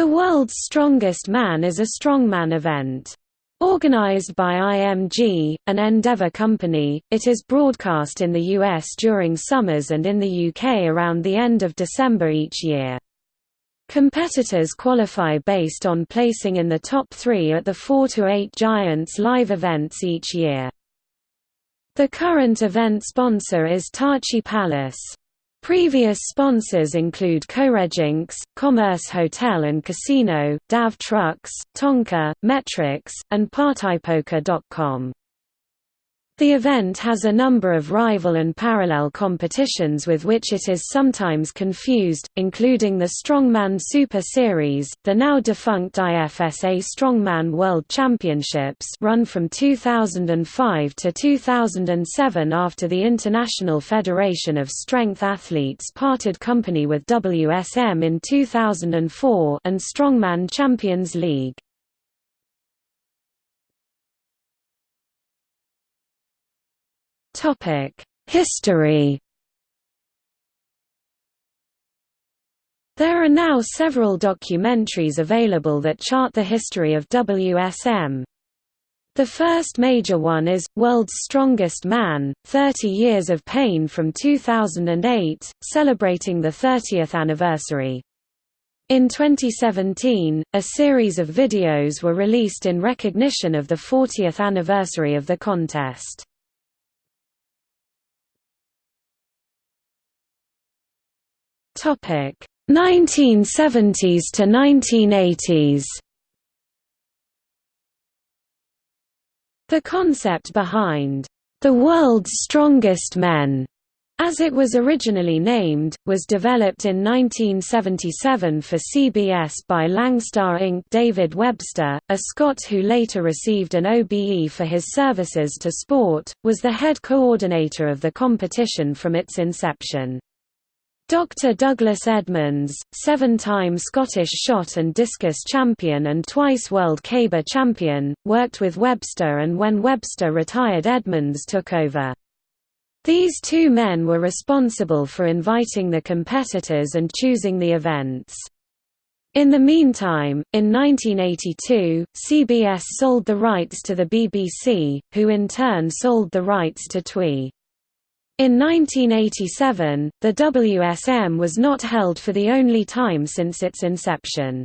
The World's Strongest Man is a strongman event. Organized by IMG, an Endeavour company, it is broadcast in the US during summers and in the UK around the end of December each year. Competitors qualify based on placing in the top three at the 4 to 8 Giants live events each year. The current event sponsor is Tachi Palace. Previous sponsors include Coreginx, Commerce Hotel and Casino, DAV Trucks, Tonka, MET-Rx, and PartyPoker.com. The event has a number of rival and parallel competitions with which it is sometimes confused, including the Strongman Super Series, the now defunct IFSA Strongman World Championships run from 2005 to 2007 after the International Federation of Strength Athletes parted company with WSM in 2004 and Strongman Champions League. History There are now several documentaries available that chart the history of WSM. The first major one is, World's Strongest Man, 30 Years of Pain from 2008, celebrating the 30th anniversary. In 2017, a series of videos were released in recognition of the 40th anniversary of the contest. Topic 1970s to 1980s. The concept behind the world's strongest men as it was originally named, was developed in 1977 for CBS by Langstar Inc. David Webster, a Scot who later received an OBE for his services to sport, was the head coordinator of the competition from its inception. Dr. Douglas Edmonds, seven-time Scottish shot and discus champion and twice world caber champion, worked with Webster and when Webster retired Edmonds took over. These two men were responsible for inviting the competitors and choosing the events. In the meantime, in 1982, CBS sold the rights to the BBC, who in turn sold the rights to TWI. In 1987, the WSM was not held for the only time since its inception.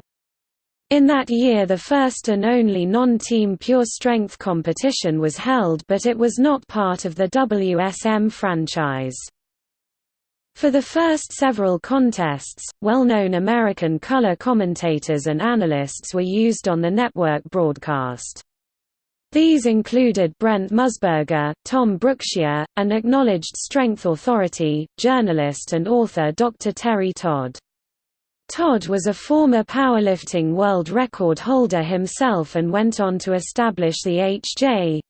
In that year the first and only non-team pure strength competition was held but it was not part of the WSM franchise. For the first several contests, well-known American color commentators and analysts were used on the network broadcast. These included Brent Musburger, Tom Brookshier, and acknowledged strength authority, journalist and author Dr. Terry Todd. Todd was a former powerlifting world record holder himself and went on to establish the H.J.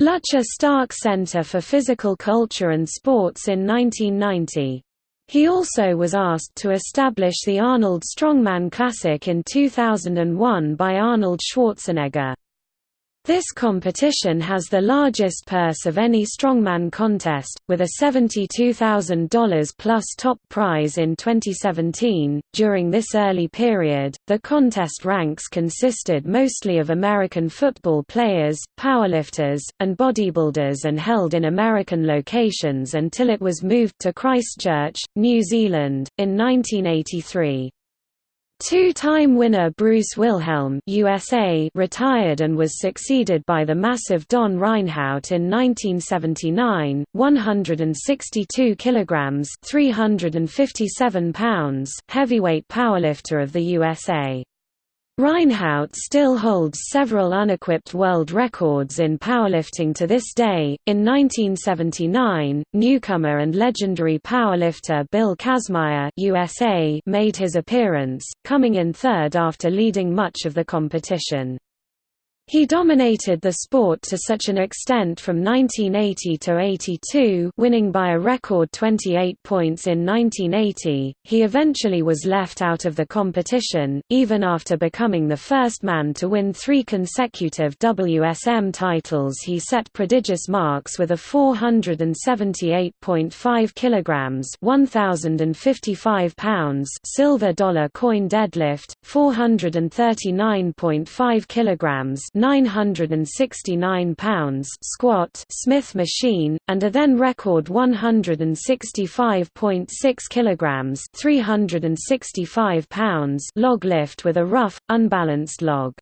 Lutcher Stark Center for Physical Culture and Sports in 1990. He also was asked to establish the Arnold Strongman Classic in 2001 by Arnold Schwarzenegger. This competition has the largest purse of any strongman contest, with a $72,000 plus top prize in 2017. During this early period, the contest ranks consisted mostly of American football players, powerlifters, and bodybuilders and held in American locations until it was moved to Christchurch, New Zealand, in 1983. Two-time winner Bruce Wilhelm USA retired and was succeeded by the massive Don Reinhoudt in 1979, 162 kilograms, 357 pounds, heavyweight powerlifter of the USA. Reinhoudt still holds several unequipped world records in powerlifting to this day. In 1979, newcomer and legendary powerlifter Bill Kazmaier (USA) made his appearance, coming in third after leading much of the competition. He dominated the sport to such an extent from 1980 to 82 winning by a record 28 points in 1980, he eventually was left out of the competition, even after becoming the first man to win three consecutive WSM titles. He set prodigious marks with a 478.5 kg 1,055 pounds silver dollar coin deadlift, 439.5 kg 969 pounds squat Smith machine, and a then record 165.6 kilograms 365 pounds log lift with a rough, unbalanced log.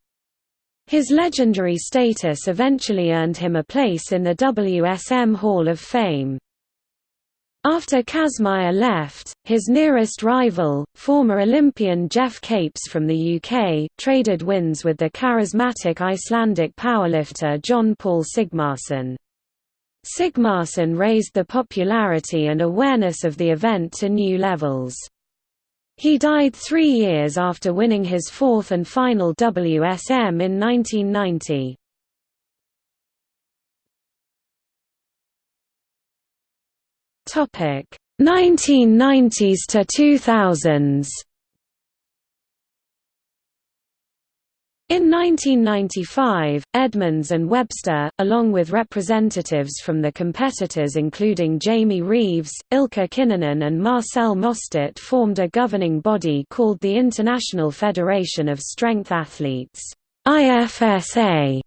His legendary status eventually earned him a place in the WSM Hall of Fame. After Kazmaier left, his nearest rival, former Olympian Geoff Capes from the UK, traded wins with the charismatic Icelandic powerlifter Jón Páll Sigmarsson. Sigmarsson raised the popularity and awareness of the event to new levels. He died three years after winning his fourth and final WSM in 1990. Topic 1990s to 2000s. In 1995, Edmonds and Webster, along with representatives from the competitors including Jamie Reeves, Ilkka Kinnunen and Marcel Mostert formed a governing body called the International Federation of Strength Athletes IFSA.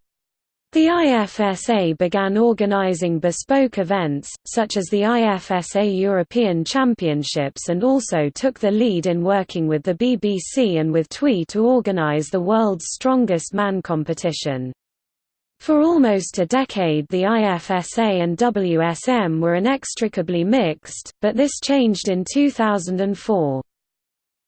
The IFSA began organizing bespoke events, such as the IFSA European Championships and also took the lead in working with the BBC and with TWI to organize the world's strongest man competition. For almost a decade the IFSA and WSM were inextricably mixed, but this changed in 2004.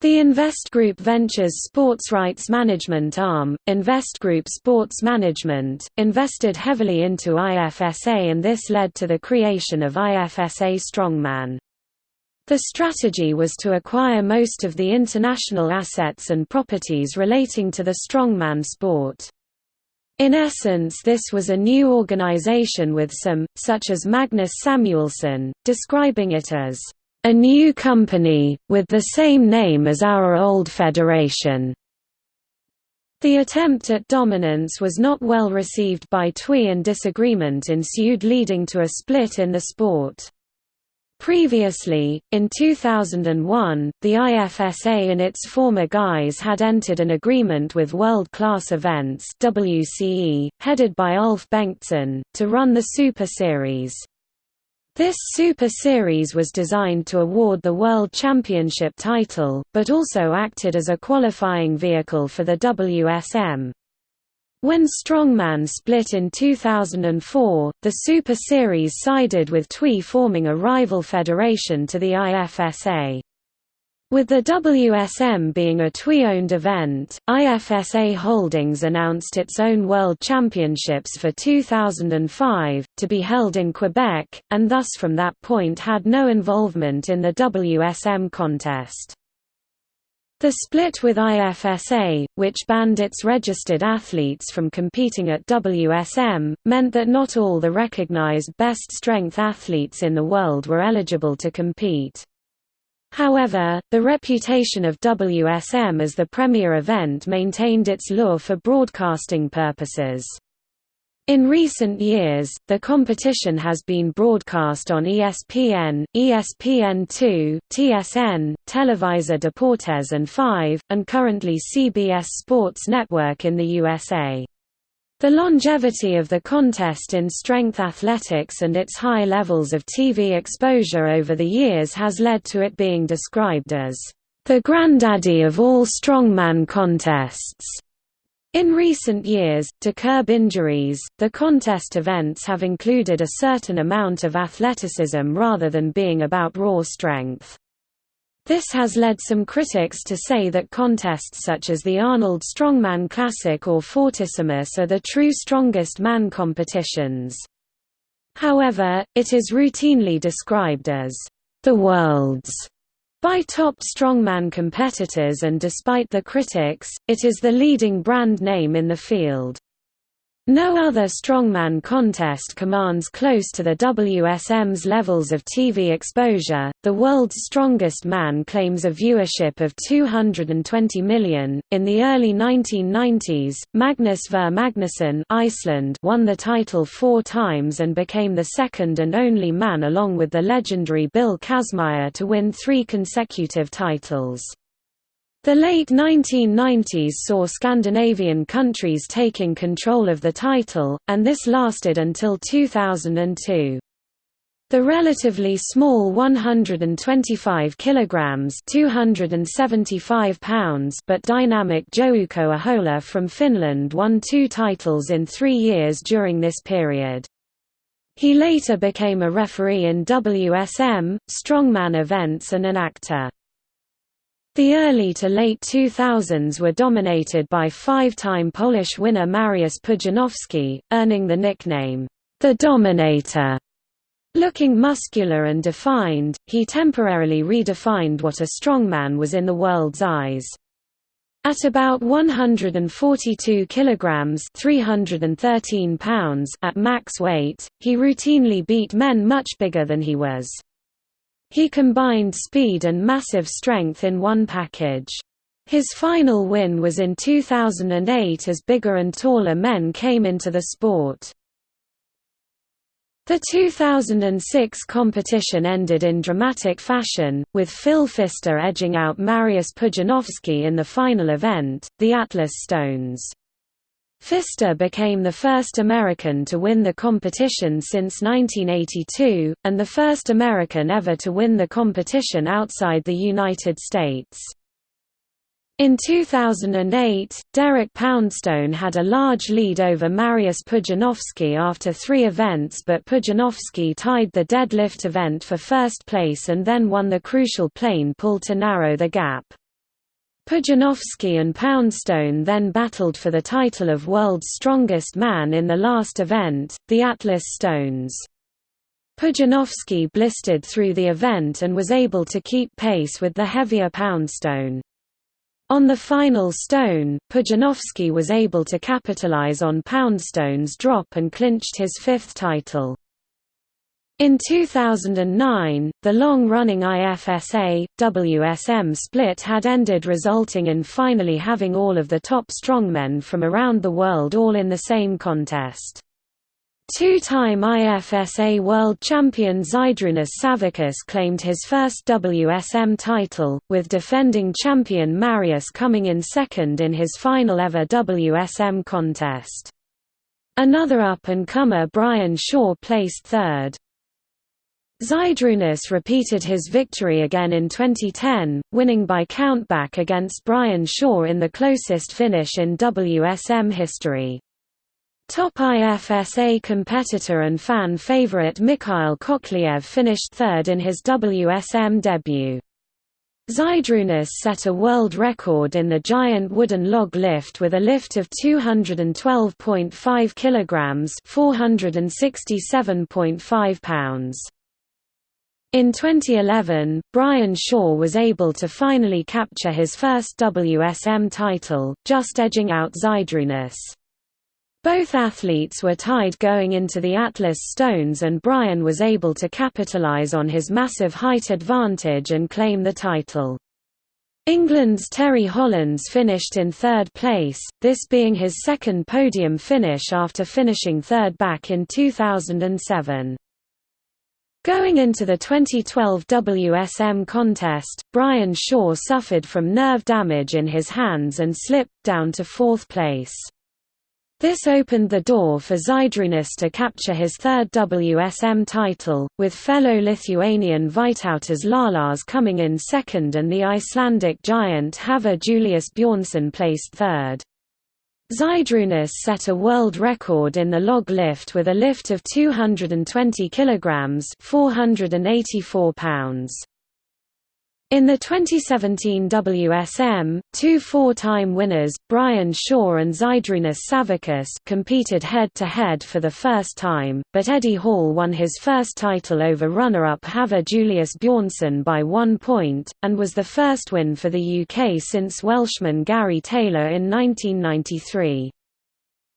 The Invest Group Ventures sports rights management arm, Invest Group Sports Management, invested heavily into IFSA and this led to the creation of IFSA Strongman. The strategy was to acquire most of the international assets and properties relating to the strongman sport. In essence this was a new organization with some, such as Magnus Samuelsson, describing it as a new company, with the same name as our old federation. The attempt at dominance was not well received by TWI and disagreement ensued leading to a split in the sport. Previously, in 2001, the IFSA and its former guise had entered an agreement with World Class Events WCE, headed by Ulf Bengtsson, to run the Super Series. This Super Series was designed to award the World Championship title, but also acted as a qualifying vehicle for the WSM. When Strongman split in 2004, the Super Series sided with TWI forming a rival federation to the IFSA. With the WSM being a TWI-owned event, IFSA Holdings announced its own World Championships for 2005, to be held in Quebec, and thus from that point had no involvement in the WSM contest. The split with IFSA, which banned its registered athletes from competing at WSM, meant that not all the recognized best strength athletes in the world were eligible to compete. However, the reputation of WSM as the premier event maintained its lure for broadcasting purposes. In recent years, the competition has been broadcast on ESPN, ESPN2, TSN, Televisa Deportes and 5, and currently CBS Sports Network in the USA. The longevity of the contest in strength athletics and its high levels of TV exposure over the years has led to it being described as the granddaddy of all strongman contests. In recent years, to curb injuries, the contest events have included a certain amount of athleticism rather than being about raw strength. This has led some critics to say that contests such as the Arnold Strongman Classic or Fortissimus are the true strongest man competitions. However, it is routinely described as the world's by top strongman competitors and despite the critics, it is the leading brand name in the field. No other strongman contest commands close to the WSM's levels of TV exposure. The world's strongest man claims a viewership of 220 million. In the early 1990s, Magnus Ver Magnusson Iceland won the title four times and became the second and only man along with the legendary Bill Kazmaier to win three consecutive titles. The late 1990s saw Scandinavian countries taking control of the title, and this lasted until 2002. The relatively small 125 kilograms (275 pounds) but dynamic Jouko Ahola from Finland won two titles in 3 years during this period. He later became a referee in WSM, strongman events and an actor. The early to late 2000s were dominated by five-time Polish winner Mariusz Pudzianowski, earning the nickname, the Dominator. Looking muscular and defined, he temporarily redefined what a strongman was in the world's eyes. At about 142 kilograms (313 pounds) at max weight, he routinely beat men much bigger than he was. He combined speed and massive strength in one package. His final win was in 2008 as bigger and taller men came into the sport. The 2006 competition ended in dramatic fashion, with Phil Pfister edging out Mariusz Pudzianowski in the final event, the Atlas Stones. Pfister became the first American to win the competition since 1982, and the first American ever to win the competition outside the United States. In 2008, Derek Poundstone had a large lead over Mariusz Pudzianowski after three events but Pudzianowski tied the deadlift event for first place and then won the crucial plane pull to narrow the gap. Pudzianowski and Poundstone then battled for the title of World's Strongest Man in the last event, the Atlas Stones. Pudzianowski blistered through the event and was able to keep pace with the heavier Poundstone. On the final stone, Pudzianowski was able to capitalize on Poundstone's drop and clinched his fifth title. In 2009, the long-running IFSA, WSM split had ended resulting in finally having all of the top strongmen from around the world all in the same contest. Two-time IFSA world champion Zydrunas Savickas claimed his first WSM title, with defending champion Mariusz coming in second in his final ever WSM contest. Another up-and-comer Brian Shaw placed third. Zydrunas repeated his victory again in 2010, winning by countback against Brian Shaw in the closest finish in WSM history. Top IFSA competitor and fan favorite Mikhail Koklyev finished third in his WSM debut. Zydrunas set a world record in the giant wooden log lift with a lift of 212.5 kilograms, 467.5 pounds. In 2011, Brian Shaw was able to finally capture his first WSM title, just edging out Zydrunas. Both athletes were tied going into the Atlas Stones and Brian was able to capitalize on his massive height advantage and claim the title. England's Terry Hollands finished in third place, this being his second podium finish after finishing third back in 2007. Going into the 2012 WSM contest, Brian Shaw suffered from nerve damage in his hands and slipped down to fourth place. This opened the door for Zydrunas to capture his third WSM title, with fellow Lithuanian Vytautas Lalas coming in second and the Icelandic giant Hafthor Julius Bjornsson placed third. Zydrunas set a world record in the log lift with a lift of 220 kilograms, 484 pounds. In the 2017 WSM, two four-time winners, Brian Shaw and Zydrunas Savickas competed head-to-head -head for the first time, but Eddie Hall won his first title over runner-up Hafthor Julius Bjornsson by one point, and was the first win for the UK since Welshman Gary Taylor in 1993.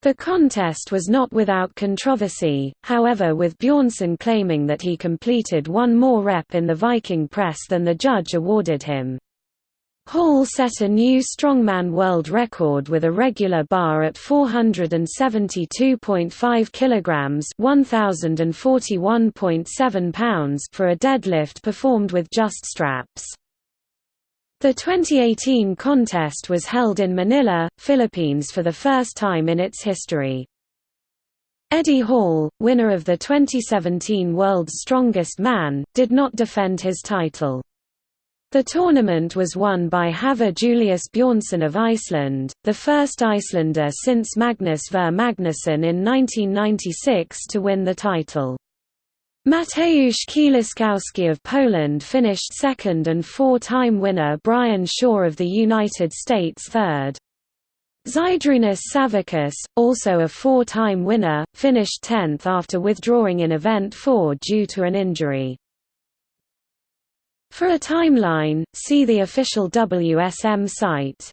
The contest was not without controversy, however with Bjornsson claiming that he completed one more rep in the Viking press than the judge awarded him. Hall set a new strongman world record with a regular bar at 472.5 kilograms, 1041.7 pounds for a deadlift performed with just straps. The 2018 contest was held in Manila, Philippines for the first time in its history. Eddie Hall, winner of the 2017 World's Strongest Man, did not defend his title. The tournament was won by Hafthor Julius Bjornsson of Iceland, the first Icelander since Magnus Ver Magnusson in 1996 to win the title. Mateusz Kieliszkowski of Poland finished second and four-time winner Brian Shaw of the United States third. Zydrunas Savickas, also a four-time winner, finished tenth after withdrawing in Event 4 due to an injury. For a timeline, see the official WSM site.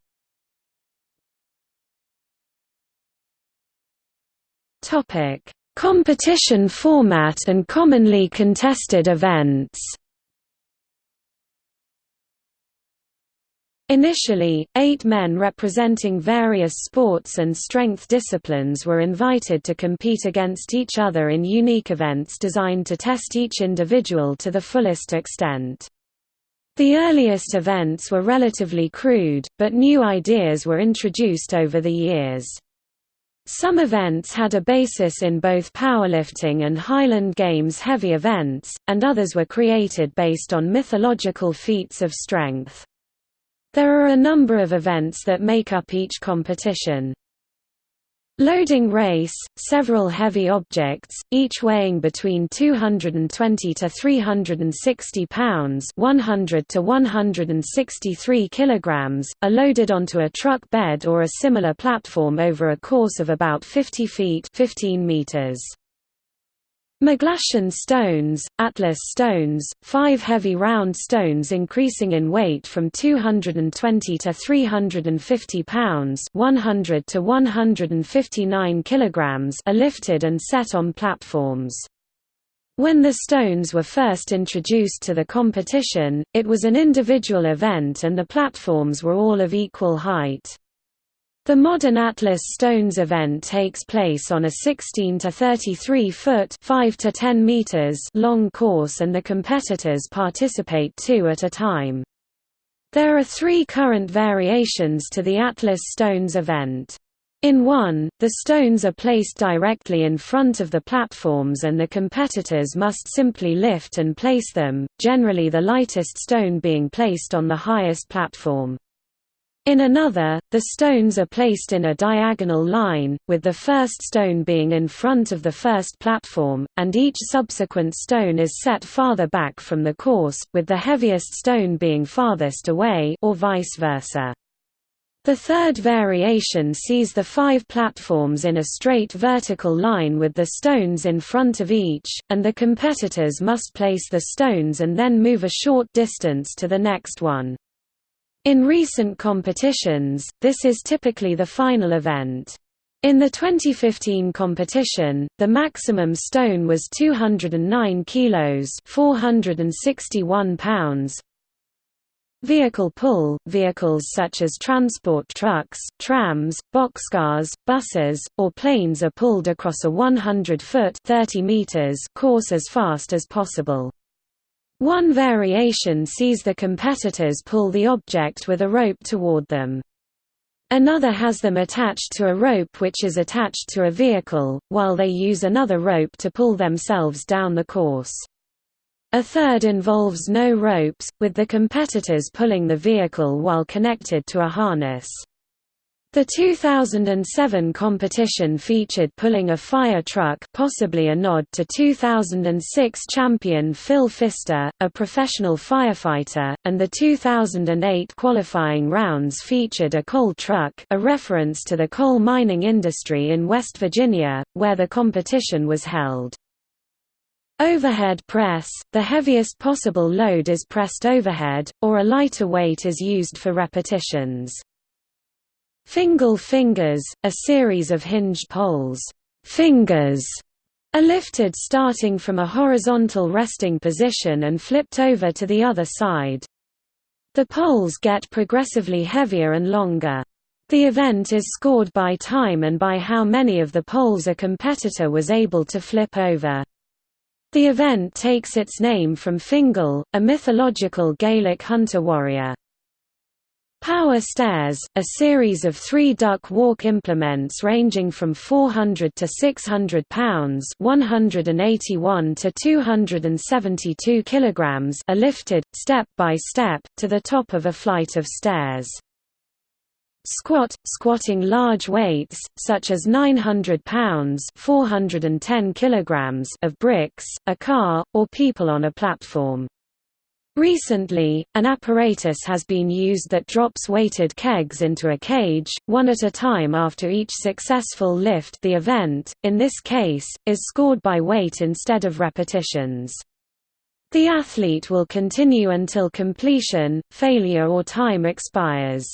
Topic Competition format and commonly contested events Initially, eight men representing various sports and strength disciplines were invited to compete against each other in unique events designed to test each individual to the fullest extent. The earliest events were relatively crude, but new ideas were introduced over the years. Some events had a basis in both powerlifting and Highland Games heavy events, and others were created based on mythological feats of strength. There are a number of events that make up each competition. Loading race, several heavy objects, each weighing between 220 to 360 pounds 100 to 163 kilograms, are loaded onto a truck bed or a similar platform over a course of about 50 feet 15 meters. McGlashan stones, Atlas stones, five heavy round stones increasing in weight from 220 to 350 pounds 100 to 159 kilograms are lifted and set on platforms. When the stones were first introduced to the competition, it was an individual event and the platforms were all of equal height. The modern Atlas Stones event takes place on a 16 to 33 foot 5 to 10 meters long course and the competitors participate two at a time. There are three current variations to the Atlas Stones event. In one, the stones are placed directly in front of the platforms and the competitors must simply lift and place them, generally the lightest stone being placed on the highest platform. In another, the stones are placed in a diagonal line, with the first stone being in front of the first platform, and each subsequent stone is set farther back from the course, with the heaviest stone being farthest away or vice versa. The third variation sees the five platforms in a straight vertical line with the stones in front of each, and the competitors must place the stones and then move a short distance to the next one. In recent competitions, this is typically the final event. In the 2015 competition, the maximum stone was 209 kilos, 461 pounds. Vehicle pull – Vehicles such as transport trucks, trams, boxcars, buses, or planes are pulled across a 100-foot course as fast as possible. One variation sees the competitors pull the object with a rope toward them. Another has them attached to a rope which is attached to a vehicle, while they use another rope to pull themselves down the course. A third involves no ropes, with the competitors pulling the vehicle while connected to a harness. The 2007 competition featured pulling a fire truck possibly a nod to 2006 champion Phil Pfister, a professional firefighter, and the 2008 qualifying rounds featured a coal truck a reference to the coal mining industry in West Virginia, where the competition was held. Overhead press – The heaviest possible load is pressed overhead, or a lighter weight is used for repetitions. Fingal fingers, a series of hinged poles fingers, are lifted starting from a horizontal resting position and flipped over to the other side. The poles get progressively heavier and longer. The event is scored by time and by how many of the poles a competitor was able to flip over. The event takes its name from Fingal, a mythological Gaelic hunter-warrior. Power stairs, a series of three duck walk implements ranging from 400 to 600 pounds 181 to 272 kilograms are lifted, step by step, to the top of a flight of stairs. Squat, squatting large weights, such as 900 pounds 410 kilograms of bricks, a car, or people on a platform. Recently, an apparatus has been used that drops weighted kegs into a cage, one at a time after each successful lift the event, in this case, is scored by weight instead of repetitions. The athlete will continue until completion, failure or time expires.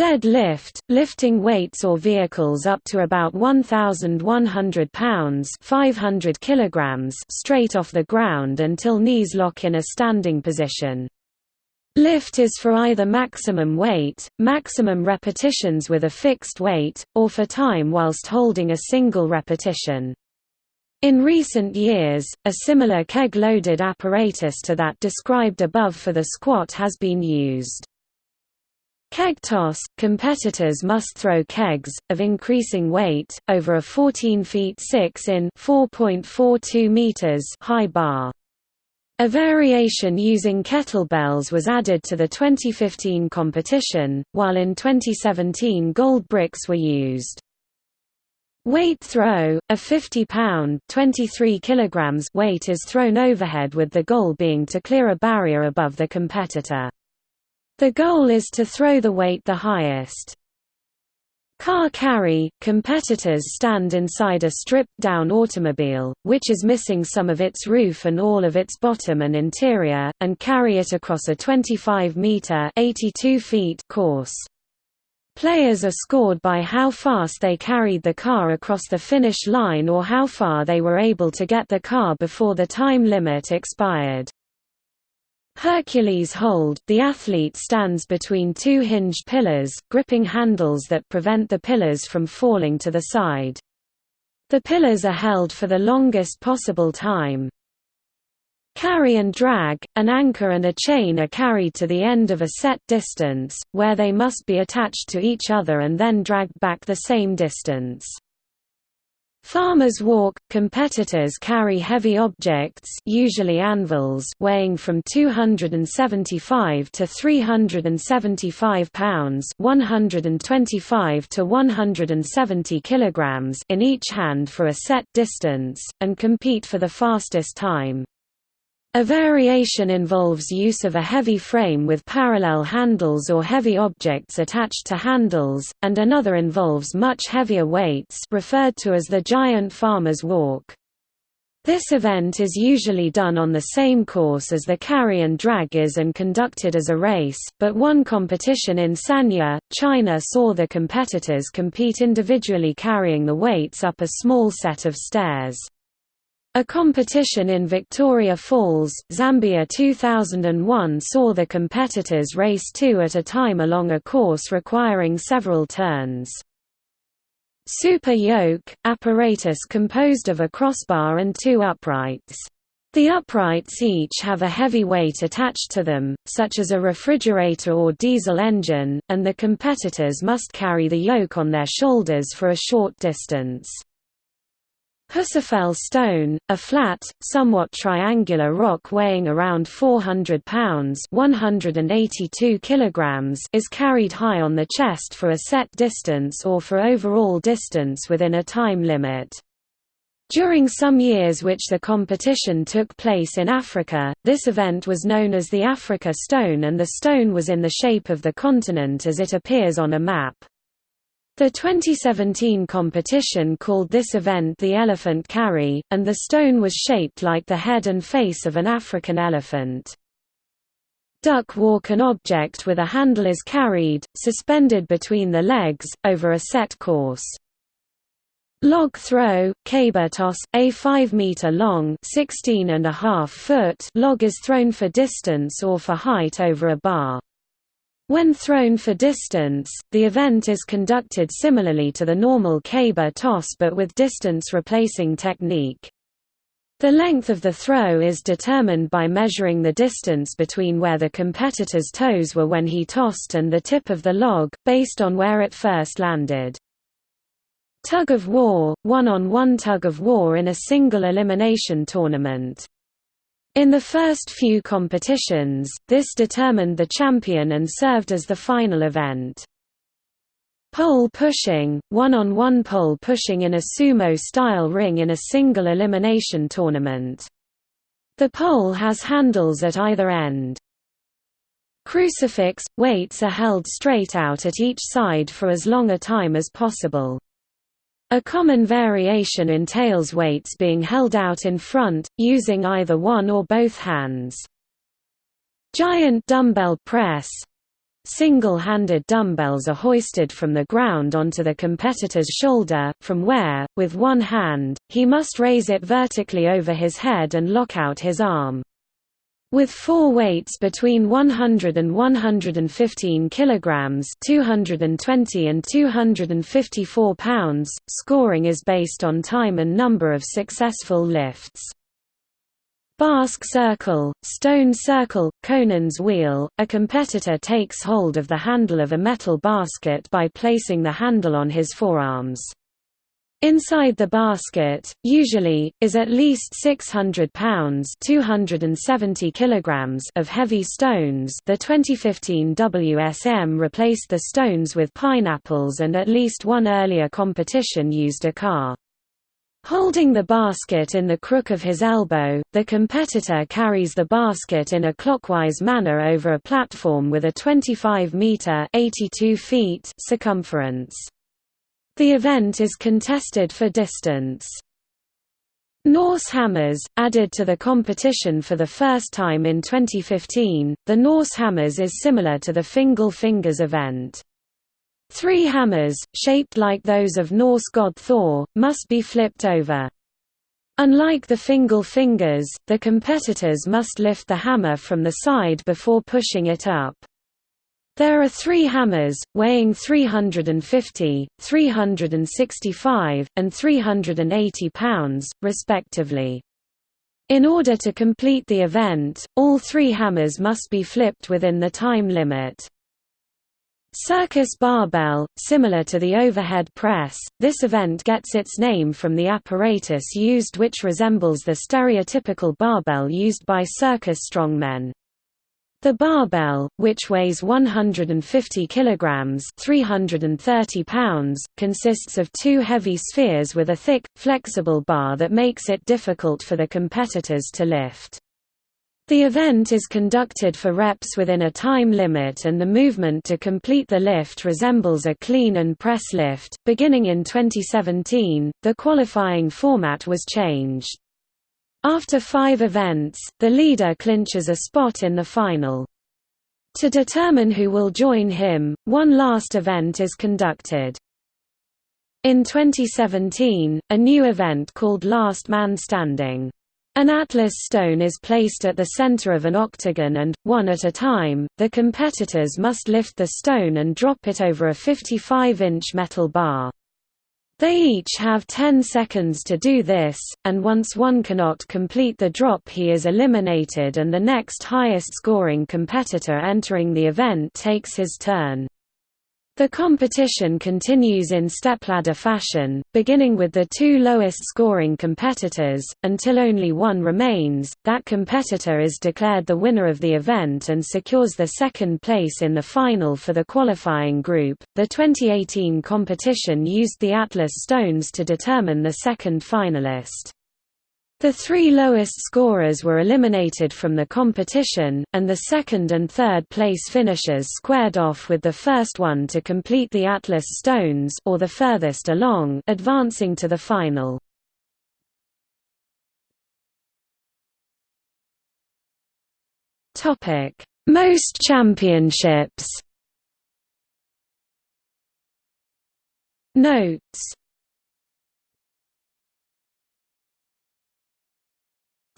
Dead lift, lifting weights or vehicles up to about 1,100 pounds 500 kilograms straight off the ground until knees lock in a standing position. Lift is for either maximum weight, maximum repetitions with a fixed weight, or for time whilst holding a single repetition. In recent years, a similar keg-loaded apparatus to that described above for the squat has been used. Keg toss – Competitors must throw kegs, of increasing weight, over a 14 feet 6 in meters high bar. A variation using kettlebells was added to the 2015 competition, while in 2017 gold bricks were used. Weight throw, a 50-pound (23 kilograms) weight is thrown overhead with the goal being to clear a barrier above the competitor. The goal is to throw the weight the highest. Car carry – Competitors stand inside a stripped-down automobile, which is missing some of its roof and all of its bottom and interior, and carry it across a 25-metre course. Players are scored by how fast they carried the car across the finish line or how far they were able to get the car before the time limit expired. Hercules hold – The athlete stands between two hinged pillars, gripping handles that prevent the pillars from falling to the side. The pillars are held for the longest possible time. Carry and drag – An anchor and a chain are carried to the end of a set distance, where they must be attached to each other and then dragged back the same distance. Farmers walk – Competitors carry heavy objects usually anvils weighing from 275 to 375 pounds 125 to 170 kilograms in each hand for a set distance, and compete for the fastest time. A variation involves use of a heavy frame with parallel handles or heavy objects attached to handles, and another involves much heavier weights referred to as the giant farmer's walk. This event is usually done on the same course as the carry and drag is and conducted as a race, but one competition in Sanya, China saw the competitors compete individually carrying the weights up a small set of stairs. A competition in Victoria Falls, Zambia 2001 saw the competitors race two at a time along a course requiring several turns. Super yoke – apparatus composed of a crossbar and two uprights. The uprights each have a heavy weight attached to them, such as a refrigerator or diesel engine, and the competitors must carry the yoke on their shoulders for a short distance. Husafell stone, a flat, somewhat triangular rock weighing around 400 pounds 182 kilograms is carried high on the chest for a set distance or for overall distance within a time limit. During some years which the competition took place in Africa, this event was known as the Africa Stone and the stone was in the shape of the continent as it appears on a map. The 2017 competition called this event the Elephant Carry, and the stone was shaped like the head and face of an African elephant. Duck walk An object with a handle is carried, suspended between the legs, over a set course. Log throw, caber toss, a 5 meter long, 16 and a half foot log is thrown for distance or for height over a bar. When thrown for distance, the event is conducted similarly to the normal caber toss but with distance replacing technique. The length of the throw is determined by measuring the distance between where the competitor's toes were when he tossed and the tip of the log, based on where it first landed. Tug of war, one-on-one -on -one tug of war in a single elimination tournament. In the first few competitions, this determined the champion and served as the final event. Pole pushing, one-on-one -on -one pole pushing in a sumo-style ring in a single elimination tournament. The pole has handles at either end. Crucifix – weights are held straight out at each side for as long a time as possible. A common variation entails weights being held out in front, using either one or both hands. Giant dumbbell press Single-handed dumbbells are hoisted from the ground onto the competitor's shoulder, from where, with one hand, he must raise it vertically over his head and lock out his arm. With four weights between 100 and 115 kilograms, 220 and 254 pounds, scoring is based on time and number of successful lifts. Basque circle, stone circle, Conan's wheel, a competitor takes hold of the handle of a metal basket by placing the handle on his forearms. Inside the basket, usually, is at least 600 pounds (270 kilograms) of heavy stones. The 2015 WSM replaced the stones with pineapples, and at least one earlier competition used a car. Holding the basket in the crook of his elbow, the competitor carries the basket in a clockwise manner over a platform with a 25 meter (82 feet) circumference. The event is contested for distance. Norse hammers, added to the competition for the first time in 2015, the Norse hammers is similar to the Fingal Fingers event. Three hammers, shaped like those of Norse god Thor, must be flipped over. Unlike the Fingal Fingers, the competitors must lift the hammer from the side before pushing it up. There are three hammers, weighing 350, 365, and 380 pounds, respectively. In order to complete the event, all three hammers must be flipped within the time limit. Circus barbell, similar to the overhead press, this event gets its name from the apparatus used which resembles the stereotypical barbell used by circus strongmen. The barbell, which weighs 150 kilograms (330 pounds), consists of two heavy spheres with a thick, flexible bar that makes it difficult for the competitors to lift. The event is conducted for reps within a time limit and the movement to complete the lift resembles a clean and press lift. Beginning in 2017, the qualifying format was changed. After five events, the leader clinches a spot in the final. To determine who will join him, one last event is conducted. In 2017, a new event called Last Man Standing. An atlas stone is placed at the center of an octagon and, one at a time, the competitors must lift the stone and drop it over a 55-inch metal bar. They each have 10 seconds to do this, and once one cannot complete the drop he is eliminated and the next highest scoring competitor entering the event takes his turn. The competition continues in stepladder fashion, beginning with the two lowest scoring competitors, until only one remains. That competitor is declared the winner of the event and secures the second place in the final for the qualifying group. The 2018 competition used the Atlas stones to determine the second finalist. The three lowest scorers were eliminated from the competition, and the second and third place finishers squared off with the first one to complete the Atlas Stones or the furthest along, advancing to the final. Topic: Most championships. Notes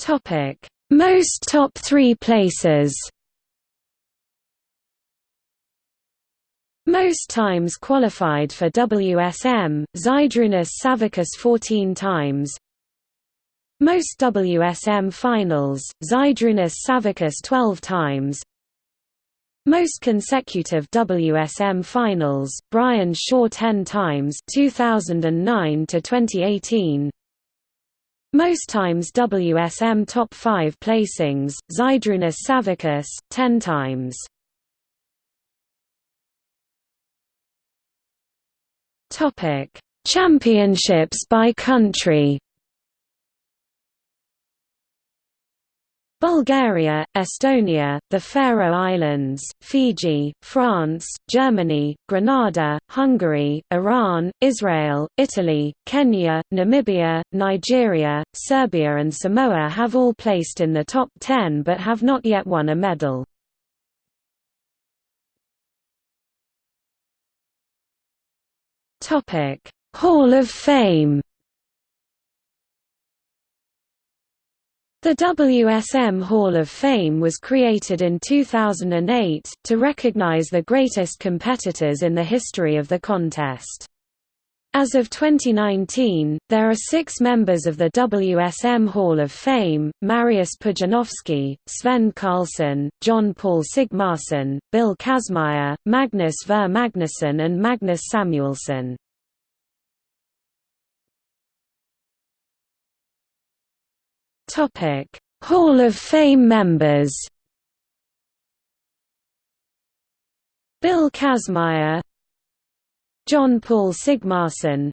Topic. Most top 3 places. Most times qualified for WSM, Zydrunas Savickas 14 times. Most WSM finals, Zydrunas Savickas 12 times. Most consecutive WSM finals, Brian Shaw 10 times 2009 to 2018. Most times WSM top 5 placings, Zydrunas Savickas 10 times. Championships by country. Bulgaria, Estonia, the Faroe Islands, Fiji, France, Germany, Grenada, Hungary, Iran, Israel, Italy, Kenya, Namibia, Nigeria, Serbia and Samoa have all placed in the top 10 but have not yet won a medal. Hall of Fame The WSM Hall of Fame was created in 2008, to recognize the greatest competitors in the history of the contest. As of 2019, there are six members of the WSM Hall of Fame, Mariusz Pudzianowski, Sven Karlsen, Jón Páll Sigmarsson, Bill Kazmaier, Magnus Ver Magnusson and Magnus Samuelsson. Topic: Hall of Fame members. Bill Kazmaier, Jón Páll Sigmarsson,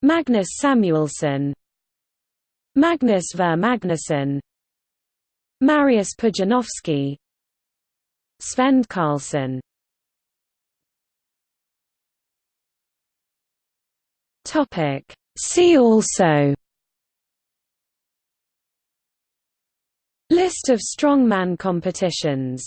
Magnus Samuelsson, Magnus Ver Magnusson, Mariusz Pudzianowski, Sven Karlsen. Topic: See also List of strongman competitions